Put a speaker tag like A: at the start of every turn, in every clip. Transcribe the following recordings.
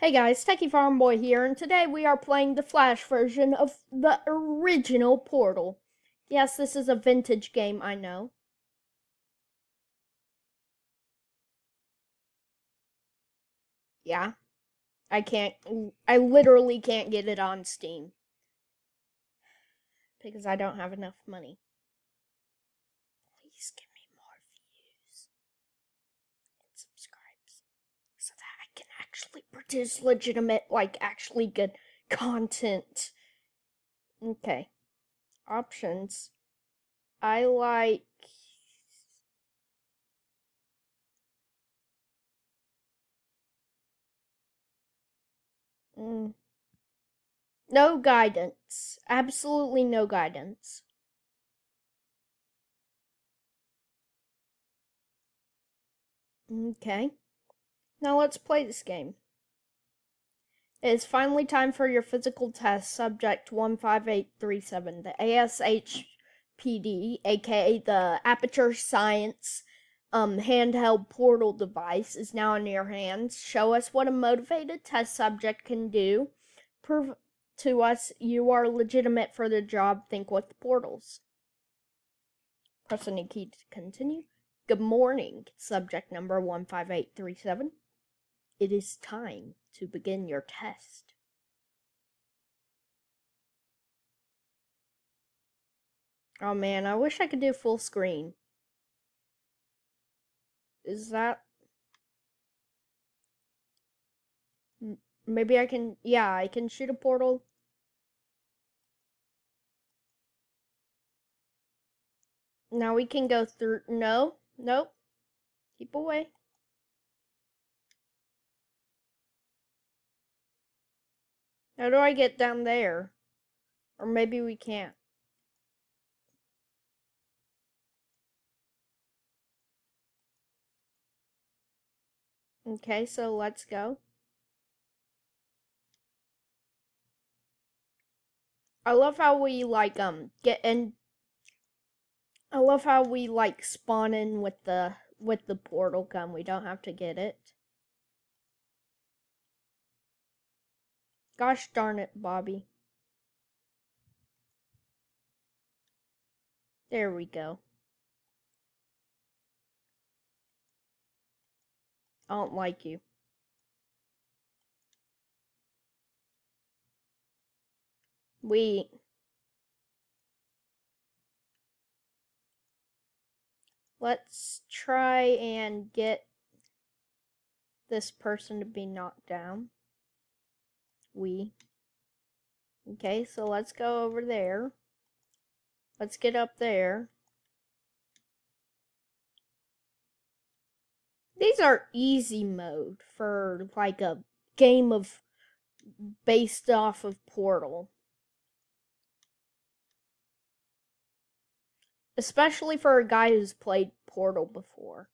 A: Hey guys, Techie Farm Boy here, and today we are playing the Flash version of the original Portal. Yes, this is a vintage game, I know. Yeah, I can't, I literally can't get it on Steam. Because I don't have enough money. Please give me more views and subscribes so that I can actually produce legitimate, like, actually good content. Okay. Options. I like. Mm. No guidance. Absolutely no guidance. Okay. Now let's play this game. It is finally time for your physical test, subject 15837. The ASHPD, aka the Aperture Science um, handheld portal device, is now in your hands. Show us what a motivated test subject can do. Prove to us you are legitimate for the job. Think with portals. Press any key to continue. Good morning, subject number 15837. It is time to begin your test. Oh man, I wish I could do full screen. Is that... Maybe I can... Yeah, I can shoot a portal. Now we can go through... No. Nope. Keep away. How do I get down there? Or maybe we can't. Okay, so let's go. I love how we like um get in I love how we like spawn in with the with the portal gun. We don't have to get it. Gosh darn it, Bobby. There we go. I don't like you. We Let's try and get this person to be knocked down. We. Okay, so let's go over there. Let's get up there. These are easy mode for like a game of based off of Portal. Especially for a guy who's played Portal before.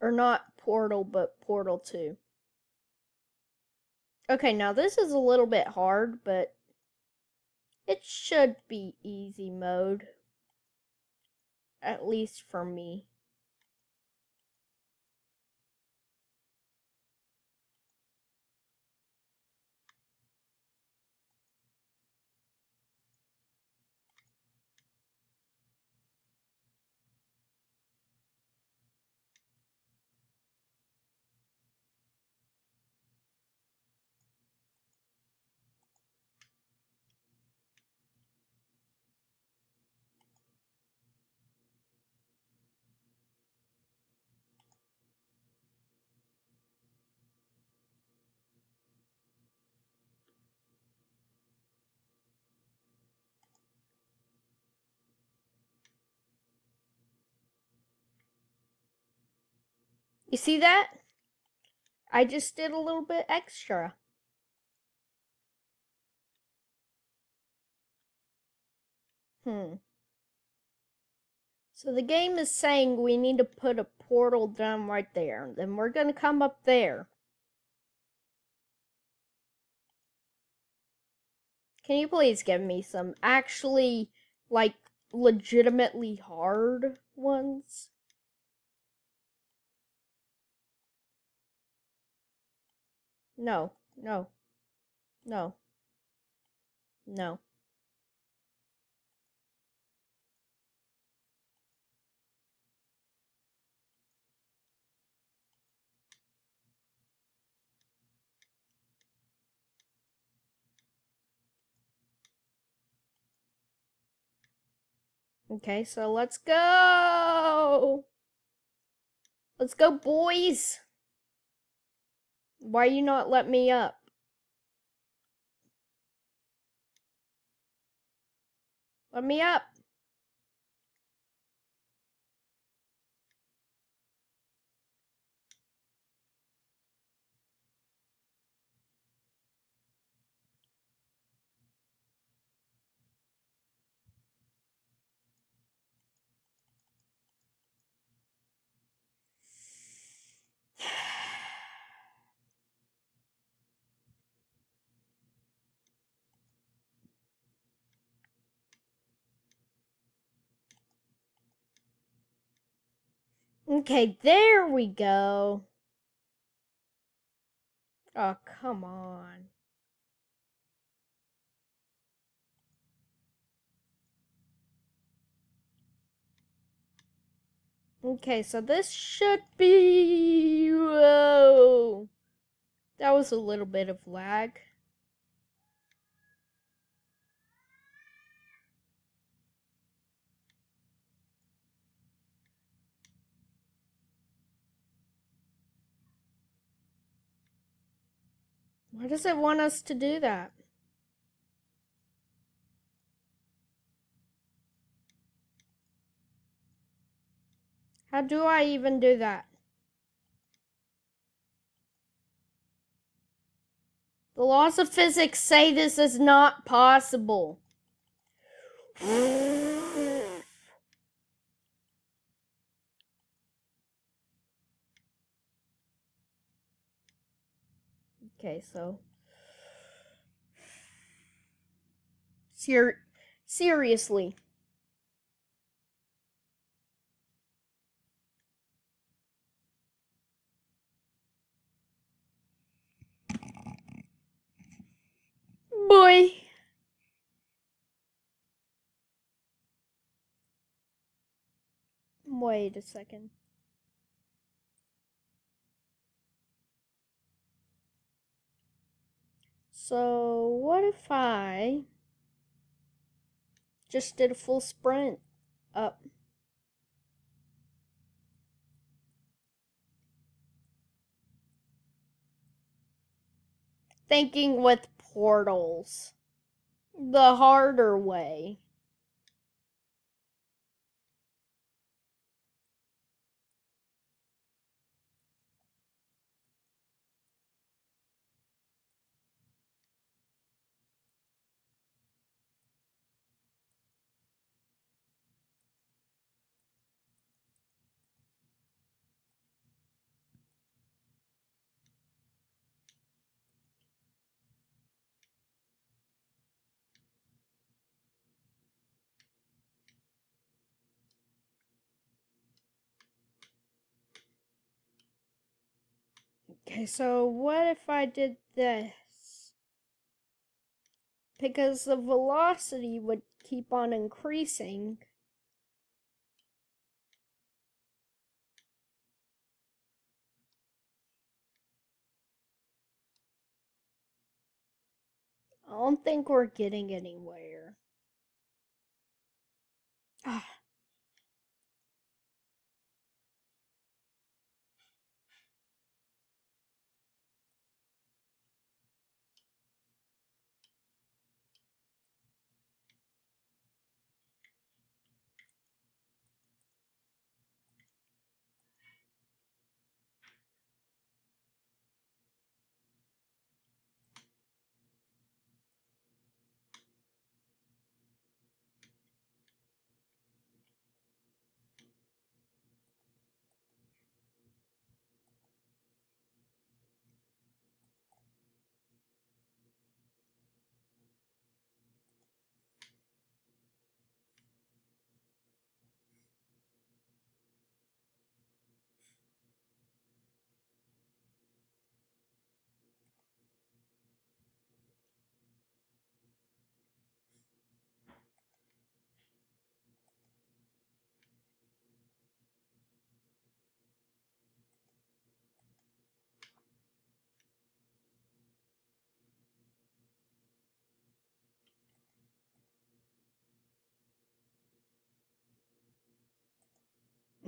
A: Or not Portal, but Portal 2. Okay, now this is a little bit hard, but it should be easy mode. At least for me. You see that? I just did a little bit extra. Hmm. So the game is saying we need to put a portal down right there. Then we're going to come up there. Can you please give me some actually, like, legitimately hard ones? No, no, no, no. Okay, so let's go! Let's go, boys! Why you not let me up? Let me up! Okay, there we go. Oh, come on. Okay, so this should be... Whoa. That was a little bit of lag. Why does it want us to do that? How do I even do that? The laws of physics say this is not possible. Okay, so Ser seriously. Boy. Wait a second. So, what if I just did a full sprint up? Thinking with portals. The harder way. Okay, so what if I did this? Because the velocity would keep on increasing. I don't think we're getting anywhere. Ah.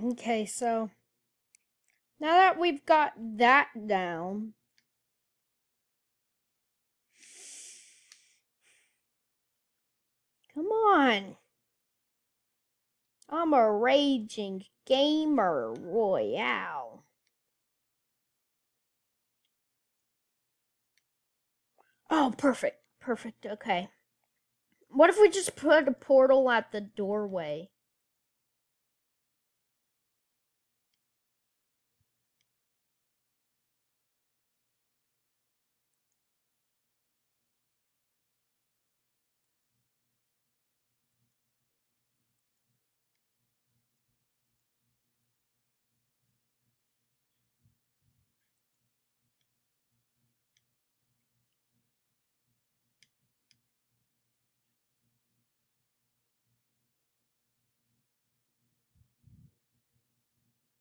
A: Okay, so now that we've got that down, come on. I'm a raging gamer royale. Oh, perfect. Perfect. Okay. What if we just put a portal at the doorway?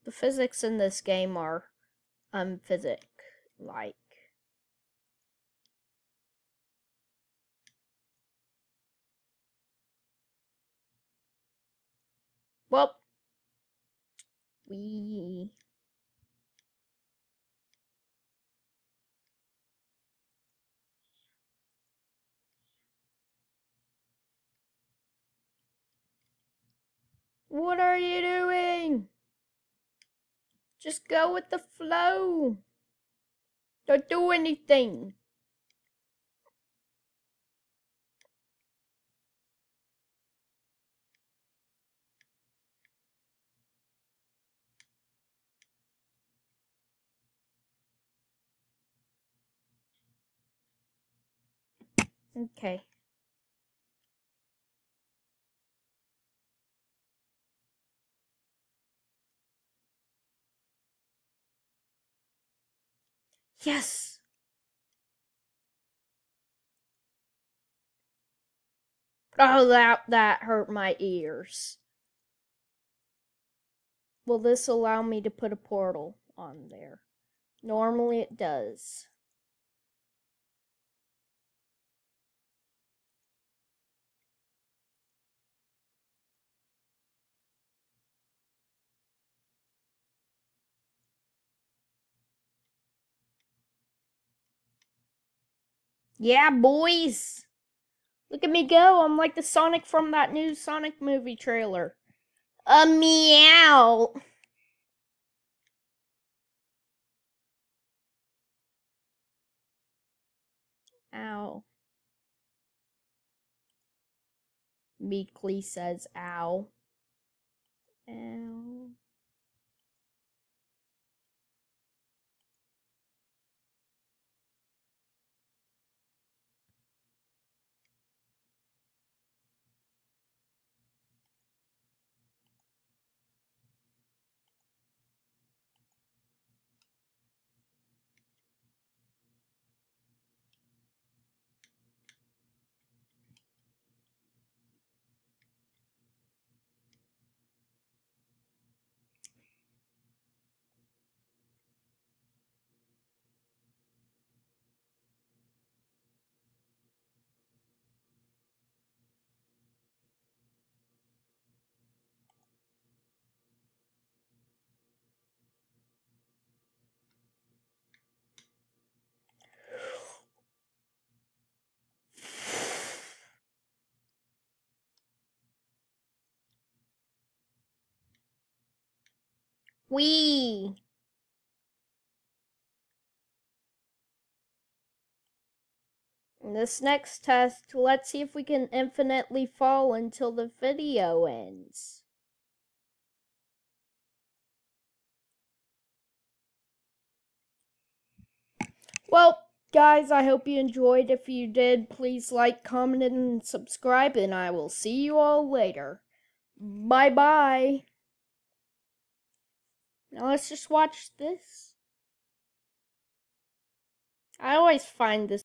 A: The physics in this game are unphysic like. Well, we What are you doing? Just go with the flow. Don't do anything. Okay. Yes. Oh, that that hurt my ears. Will this allow me to put a portal on there? Normally it does. Yeah, boys. Look at me go. I'm like the Sonic from that new Sonic movie trailer. A meow. Ow. Meekly says ow. Ow. Wee. This next test, let's see if we can infinitely fall until the video ends. Well, guys, I hope you enjoyed. If you did, please like, comment, and subscribe, and I will see you all later. Bye-bye. Now let's just watch this. I always find this